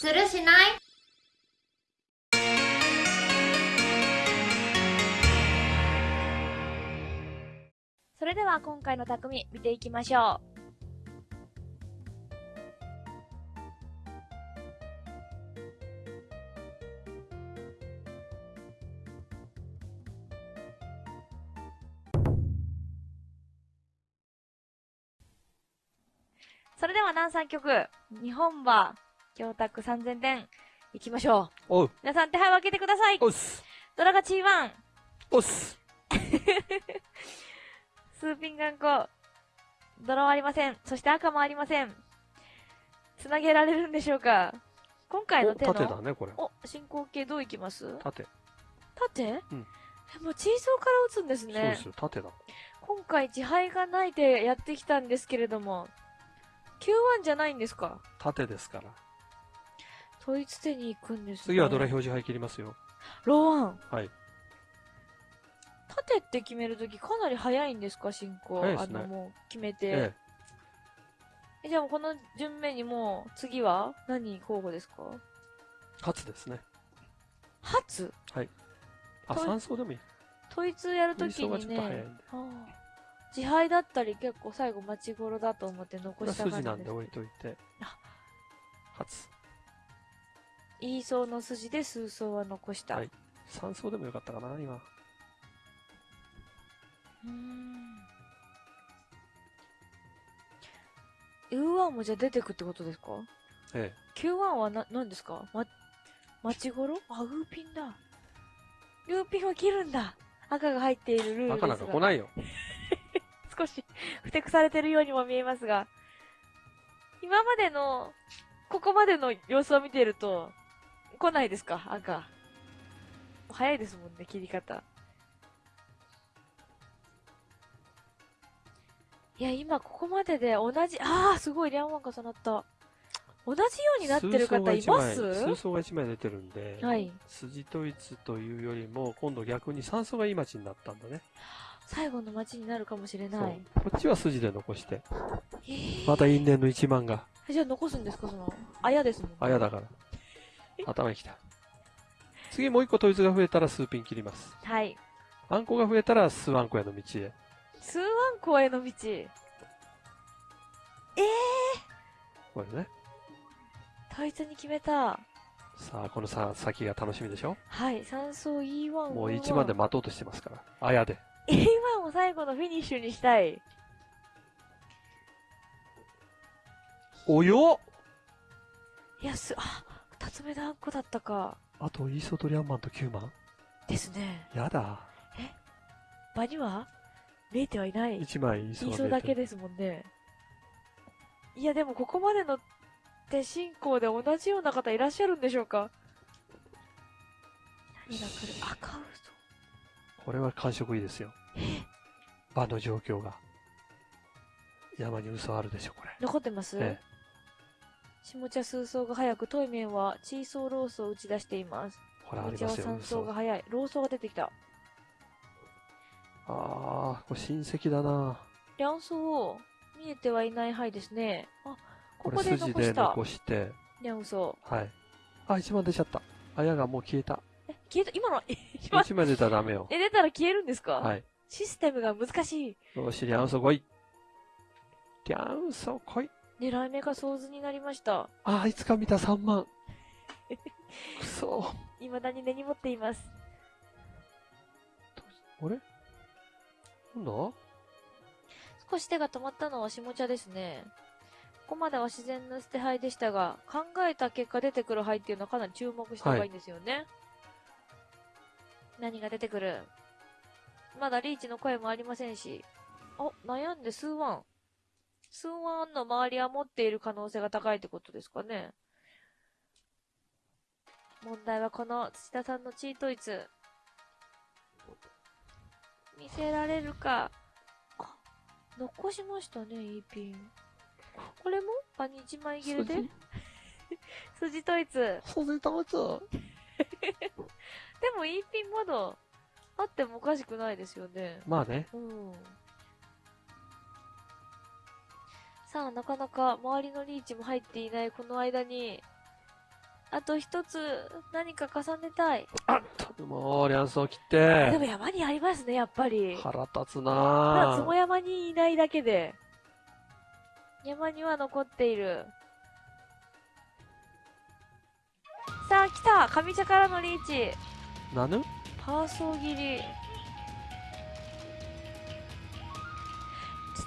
するしない？それでは今回の匠見ていきましょう。それでは南三曲、日本馬、京卓3000点、いきましょう。おう、皆さん手配を開けてください。おっす、ドラガチーワン、す。スーピンガンコ、ドラはありません。そして赤もありません。つなげられるんでしょうか今回のお、手の、縦だね、これ。お、進行形どういきます？縦。縦？うんえ、もうチーソーから打つんですねそうです。よ、縦だ。今回自敗がないでやってきたんですけれども、Q1 じゃないんですか？縦ですから。統一手に行くんですね。次はドラ表示牌切りますよ。ローワン。はい。縦って決めるときかなり早いんですか進行。ねあの、もう決めて。ええじゃあこの順目にもう、次は何候補ですか？え、初ですね。初？あ、と三層でもいい。統一やるときにねょっと早いんで。、ああ自敗だったり結構最後待ち頃だと思って残したが筋なんでるんです置いといてあ。初。言いそうの筋で数層は残した。はい三層でもよかったかな、今。うーん。U1 もじゃあ出てくってことですか？え ?Q1 はな、何ですか？ま、待ち頃あ、ウーピンだ。ウーピンは切るんだ。赤が入っているルーえ。ルですが。赤なんか来ないよ。少し、ふてくされてるようにも見えますが、今までの、ここまでの様子を見ていると、来ないですか？赤。早いですもんね、切り方。いや、今ここまでで同じ、ああ、すごい、リャンワン重なった。同じようになってる方います？数層が1枚出てるんで、はい。筋統一というよりも、今度逆に三層がいい町になったんだね。最後の街になるかもしれない。。こっちは筋で残して、えーまた因縁の1万が、じゃあ残すんですか？その、あやですもんね。あやだから。頭に来た。次もう一個統一が増えたら数ピン切ります。はい。あんこが増えたら数あんこへの道へ。数万個への道。ええこれね。ー、統一に決めた。さあ、このさ、先が楽しみでしょ？はい、三層 E1 を。もう1万で待とうとしてますから。あやで。E1 を最後のフィニッシュにしたい。およいや、す、あ、二つ目のあんこだったか。あと、イーソトリアンマンと9万ですね。やだ。場には？見えてはいない。1枚イーソ印が出てる。象だけですもんね。いや、でもここまでの手進行で同じような方いらっしゃるんでしょうか何が来る？赤ウこれは感触いいですよ。場の状況が。山に嘘あるでしょ、これ。ソ残ってます、ええ。下茶数層が早く、トイメンはチーソーロースを打ち出しています。ほら、あ下茶はりますよ、3層嘘。あが早い。ローソーが出てきた。あー、これ親戚だな両層、見えてはいない範囲ですね。あ、ここれこで筋で残した。残して、両層。はい。あ、1万出ちゃった。あやがもう消えた。え、消えた、今の、え、今、1枚出たらダメよ。え、出たら消えるんですか？はい。システムが難しい。よし、リャンソ来い。リャンソ来い。狙い目が想図になりました。あー、いつか見た3万。くそ未だに根に持っています。あれ？なんだ少し手が止まったのは下茶ですね。ここまでは自然な捨て牌でしたが、考えた結果出てくる牌っていうのはかなり注目した方がいいんですよね。何が出てくる？まだリーチの声もありませんし。あ、悩んで数ワン。数ワンの周りは持っている可能性が高いってことですかね。問題はこの土田さんのチートイツ。見せられるか。あ、残しましたね、E ピン。これも？場に1枚切れで？筋統一。で筋統一も E ピンまだあってもおかしくないですよね。まあね。うん。さあ、なかなか周りのリーチも入っていないこの間に、あと一つ、何か重ねたい。あっと、もう、リャンソー切っでて。も山にありますね、やっぱり。腹立つなつも山にいないだけで。山には残っている。さあ、来た上茶からのリーチ。ぁ。なぬパーソー切り。き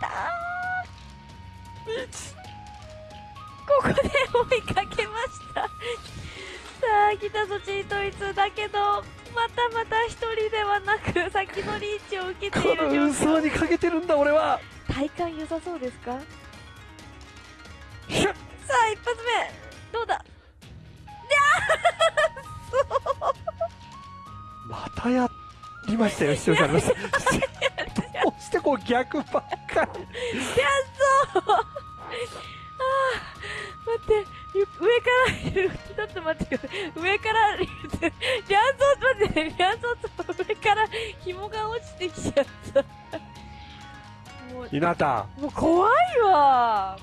たーここで追いかけました。さあ、来たぞ、チートイツ。だけど、またまた一人ではなく、先のリーチを受けてこいる状の嘘況。にかけてるんだ、俺は。体感良さそうですか？さあ、一発目どうだ？またやりましたよ、視聴者の皆さん。どうしてこう逆ばっかり。あ待って、上から。ちょっと待ってください。上から。リャンソー、待って、リャンソーと上から紐が落ちてきちゃった。もう、ひなた。もう怖いわ。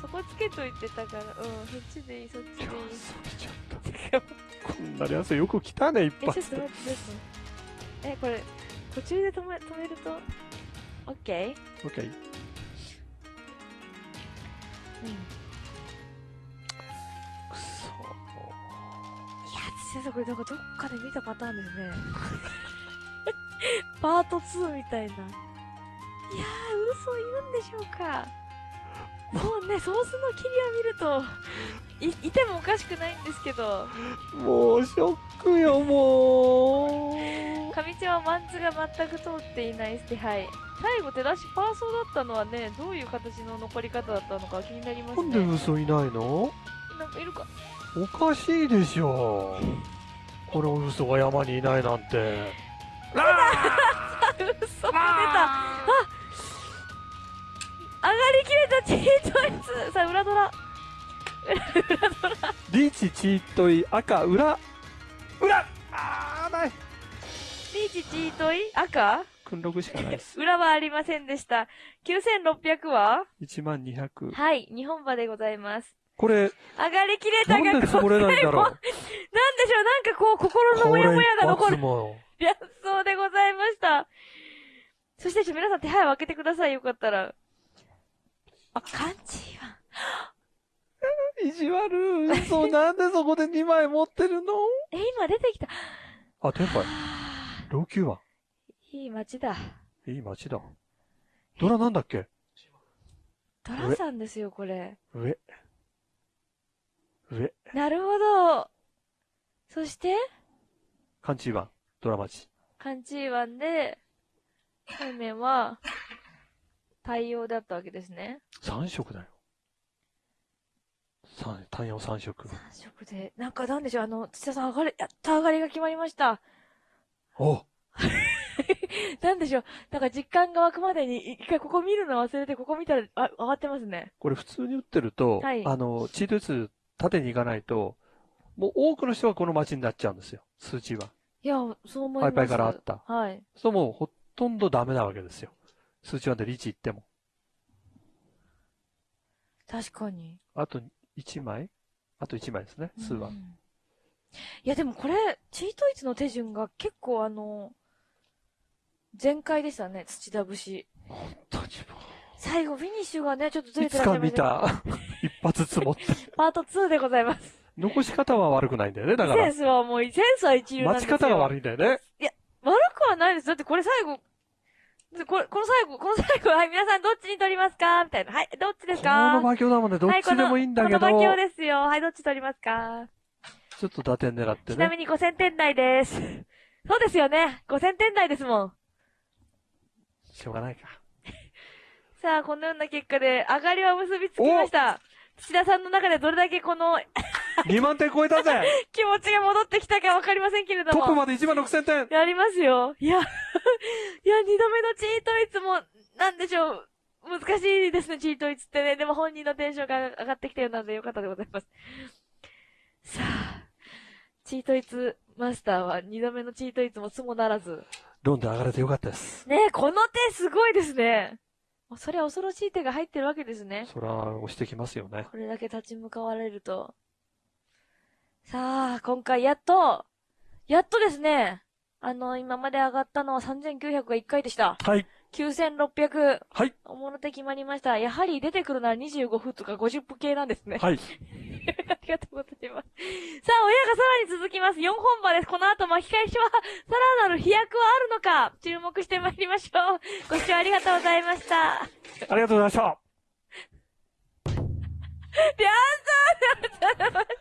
そこつけといてたから、うん、そっちでいい、そっちでいい。こんなリャンソーよく来たね、一、発でと待って、ちょっと待って。え、これ、途中で止め、止めると、オッケくそや、先生、これなんかどっかで見たパターンですね。パート2みたいな。いやー、嘘言うんでしょうか。そうね、ソースの切りは見ると、い、いてもおかしくないんですけど、もう、ショックよ、もう。上地はマンツが全く通っていない手配。最後手出しパーソーだったのはね、どういう形の残り方だったのか気になりますなんでね。嘘いないの？なんかいるか。おかしいでしょ。この嘘が山にいないなんて。嘘が出た。あ上がりきれたチートイツさあ、裏ドラ。リーチ、チートイ、赤、裏。裏リーチチートイ赤？訓録しかないです。裏はありませんでした。9600は？1万200。はい、日本馬でございます。これ、上がりきれたなんがで積もれないんだろう？なんでしょう、なんかこう、心のモヤモヤが一残る。やそうでございました。そして、皆さん手配を開けてください、よかったら。あ、漢字は。意地悪。嘘、なんでそこで2枚持ってるの？え、今出てきた。あ、テンパイ。は老朽は？ぁいい街だ。いい街だ。ドラなんだっけ？ドラさんですよ、これ。上。上。なるほど。そして、カンチーワン。ドラマチ。カンチーワンで、背面は、対応だったわけですね。3色だよ。三、単陽3色。3色で、なんかなんでしょう、あの、土田さん上がり、やった上がりが決まりました。お なんでしょう、なんか実感が湧くまでに、一回ここ見るの忘れて、ここ見たら、あ、上がってますね。これ普通に打ってると、はいあの、チート打つ縦に行かないと、もう多くの人がこの街になっちゃうんですよ。数値は。いや、そう思います。パイパイからあった。はい。そうもうほとんどダメなわけですよ。数値はでリーチ行っても。確かに。あと1枚？あと1枚ですね、数はうん。いや、でもこれ、チートイツの手順が結構あの、全開でしたね、土田節。本当にも最後、フィニッシュがね、ちょっとずれてらっしゃいまつか見したた。一発積もって。パート2でございます。残し方は悪くないんだよね、だからセン。スはもう、センスは一流なんですよ。待ち方が悪いんだよね。悪くはないです。だってこれ最後、これ、この最後、この最後、はい、皆さんどっちに取りますか？みたいな。はい、どっちですこかの魔境だもんね、どっちでもいいんだけど、この馬鏡ですよ。はい、どっち取りますか？ちょっと打点狙ってね。ちなみに5000点台です。そうですよね。5000点台ですもん。しょうがないか。さあ、このような結果で、上がりは結びつきました。土田さんの中でどれだけこの 2万点超えたぜ 気持ちが戻ってきたかわかりませんけれども。トップまで1万6000点やりますよ。いや、いや、二度目のチートイツも、なんでしょう。難しいですね、チートイツってね。でも本人のテンションが上がってきたようなのでよかったでございます。さあ、チートイツマスターは二度目のチートイツもすもならず。ロンで上がれてよかったです。ねえ、この手すごいですね。それは恐ろしい手が入ってるわけですね。そら、押してきますよね。これだけ立ち向かわれると。さあ、今回やっと、やっとですね、あの、今まで上がったのは3900が1回でした。はい。9600。はい。おもろ手決まりました。やはり出てくるのは25分とか50分系なんですね。はい。ありがとうございます。さあ、親がさらに続きます。4本場です。この後巻き返しは、さらなる飛躍はあるのか、注目してまいりましょう。ご視聴ありがとうございました。ありがとうございました。で、あんた、ありがとうございました。